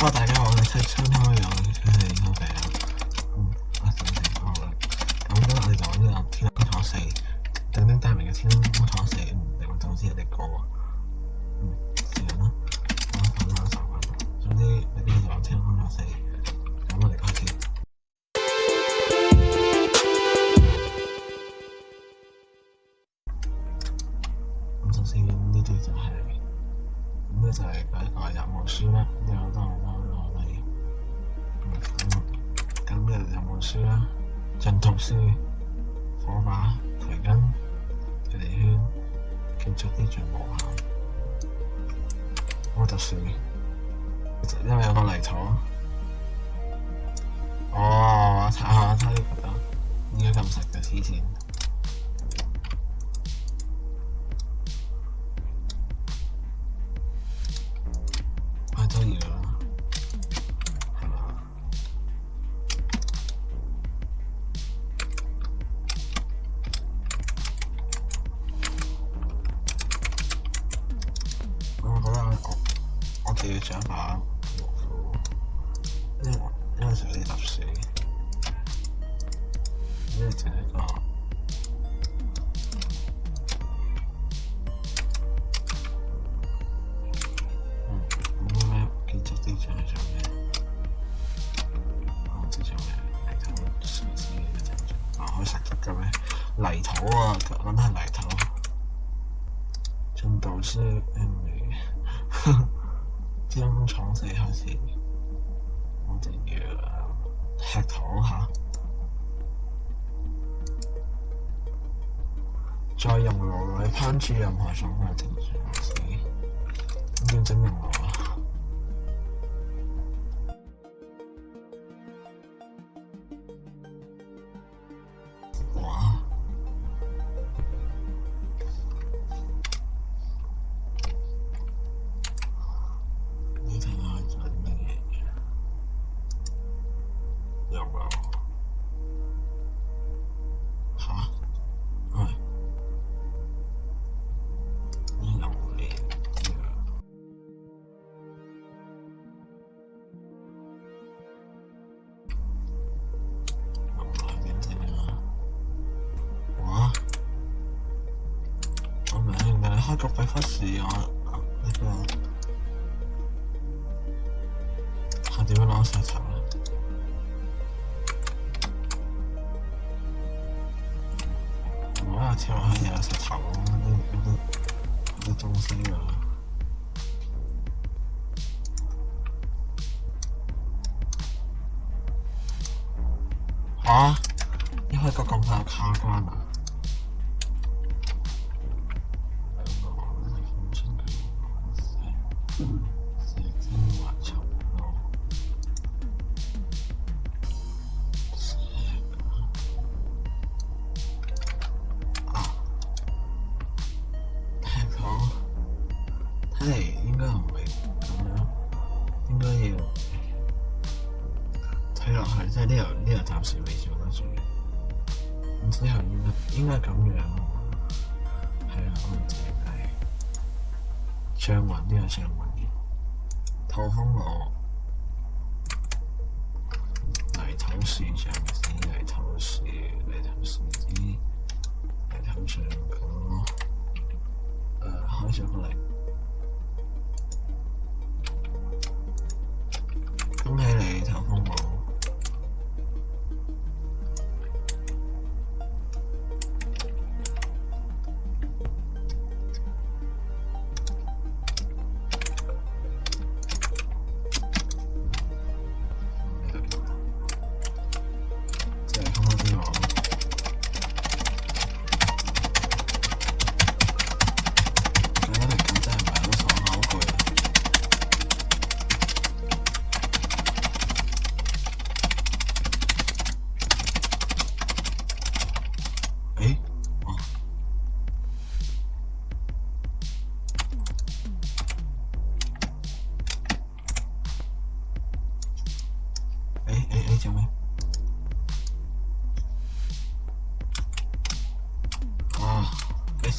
好，大家好，我系新开嘅，唉，好平，嗯，一种情况啦。咁今日我呢天空咗四，等啲大明嘅空咗四，定总做啲嘢嚟啊。嗯，成日啦，好十分啊。总之，呢啲就我听咗四，咁我嚟听。再改改入門書啦，之後都係翻落嚟。嗯，咁就入門書啦，進讀書、火把、提筋、距離圈、建築啲最無效。我特殊，因為有個泥土。哦，我睇下睇呢個得，依家咁實嘅黐線。搵下泥土，進度書，將廠死下先，我哋要吃糖下，再用來烹煮任何食物，停下先，要整容啊！搞鬼发誓啊！那个，他怎么老是吵我我天啊！老是吵，我都，我都，我都中心啊！啊？你会个工作卡关吗？即应该唔会，咁样，应该要睇落去，即系呢度呢度暂时未上得船，唔之系应该应该咁样咯。系啊，我自知系。上云啲系上云，透风我嚟透视上啲，嚟透视嚟透树啲，嚟透上个，诶，开上个嚟。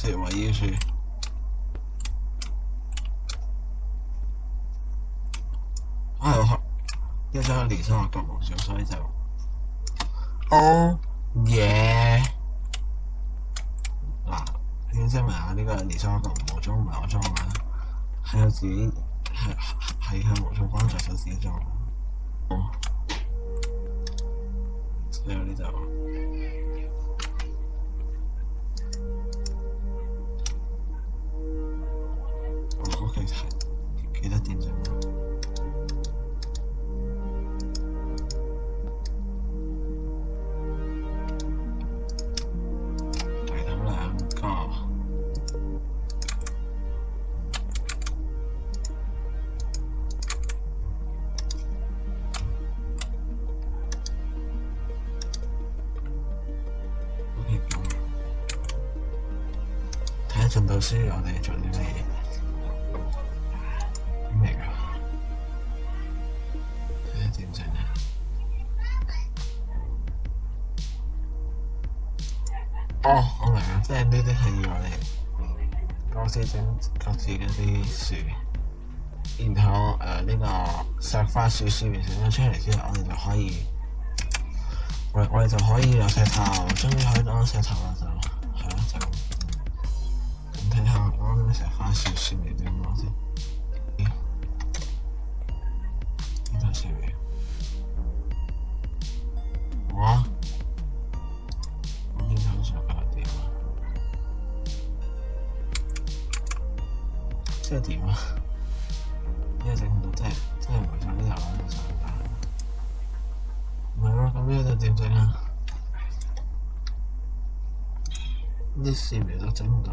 因为要住，因为黑，因为李沧独无装，所以就，oh yeah，嗱，解释埋啊呢个李沧独无装唔系我装嘅，系我自己系系向无装专注咗自己装，哦，仲有呢度。順道樹，我哋做啲咩嘢？明啊？睇下點整啊！哦，我明啊，即係呢啲樹我哋公司整各自嗰啲樹，然後誒呢個石花樹樹苗成咗出嚟之後，我哋就可以，我我哋就可以有石頭，終於可以攞石頭啦！就那小发现是哪对猫在？听到谁没？我，我经常想搞点吗？这点吗？要整很多在在我上面找到的想法，没有他们要的点在哪？那谁没到整到？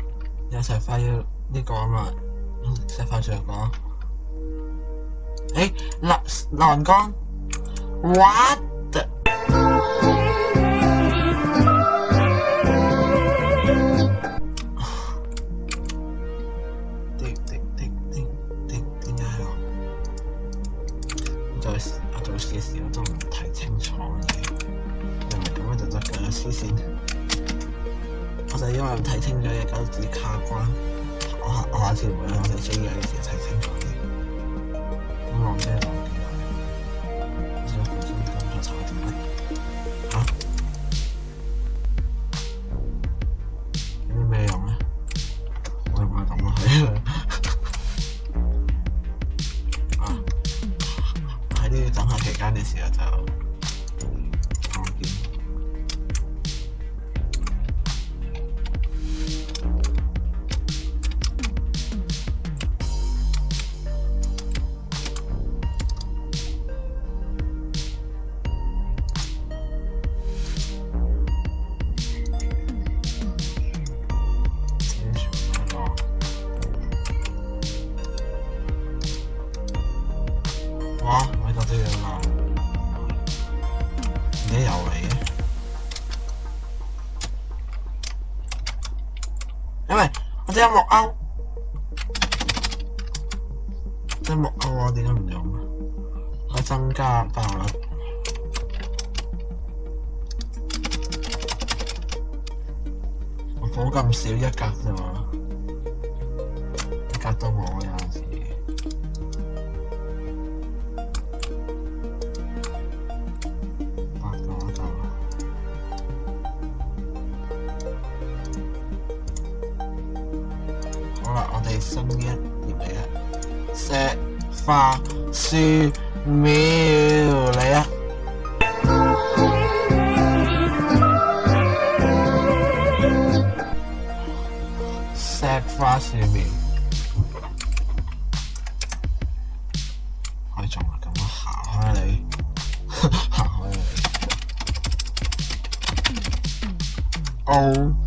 有石块要呢个啊嘛，石块上角。诶，立栏杆，what？点点解我做我做事嘅时候都唔睇清楚嘅，咁就得噶啦，黐线。我就因为睇清楚一九四卡关，我下我下次唔会再做嘢嘅事睇清楚啲。咁我听讲点啊？即系本身睇唔出彩点嘅，吓？点样咧？会唔会咁啊？喺呢等下期间嘅时候就。音乐欧，音乐欧，我点解唔用啊？我增加爆率，我火咁少一格啫嘛，一格都冇啊！xem nghe nhìn thấy ạ sẽ pha si mi lấy ạ set pha si mi 可以做埋咁樣行開你，行開你。O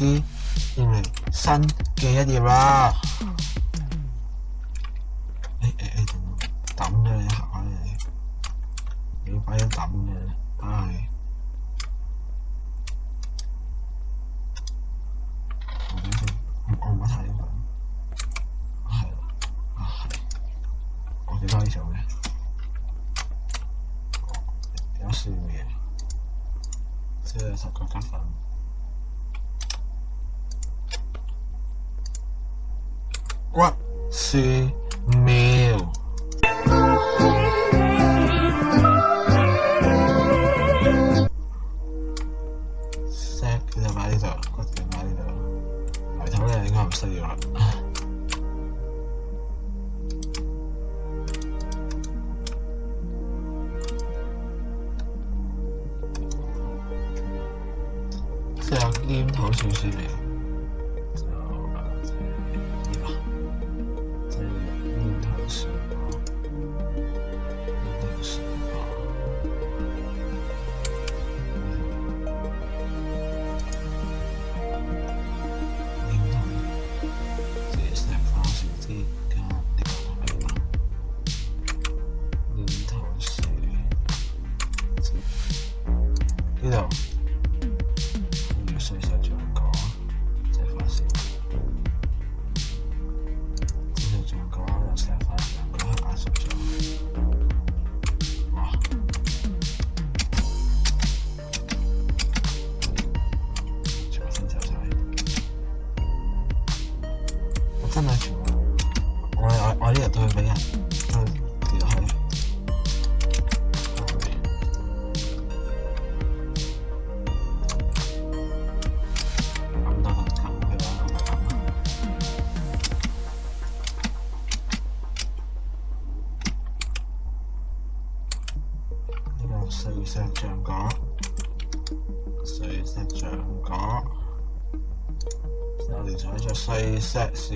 啲嚟新嘅一啲啦，诶诶诶，等咗一下，你快啲等嘅，係。What? See me. 四色象角，四色象角，我哋想咗四色树。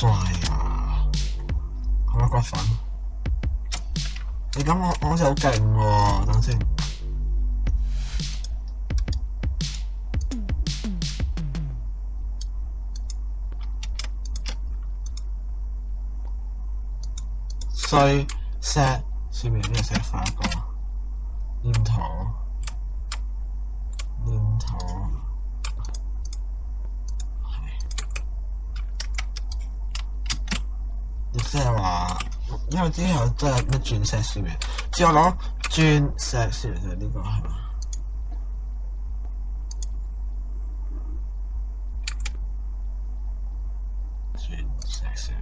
帅啊！开骨粉，你咁我好似好劲喎，等先。碎石前面咩石一个，唔同。即系话，因为之后真系咩钻石树苗，只有攞钻石树苗就呢个系嘛？钻石树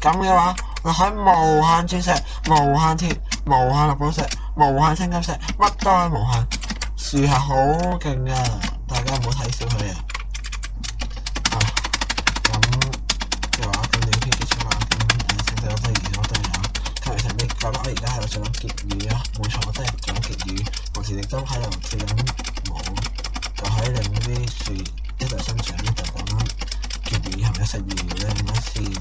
苗，咁嘅话，我喺无限钻石、无限铁、无限绿宝石、无限青金石，乜都系无限，树系好劲嘅，大家唔好。結語啊，冇錯，都係講結語。同時亦都喺度跳緊舞，就喺一啲樹一度生長一就咁結語，同十二業咧，同時誒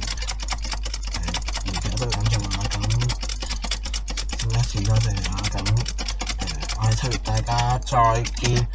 瞭解多啲咁樣啦，咁一次多謝啊咁我哋七月大家再見。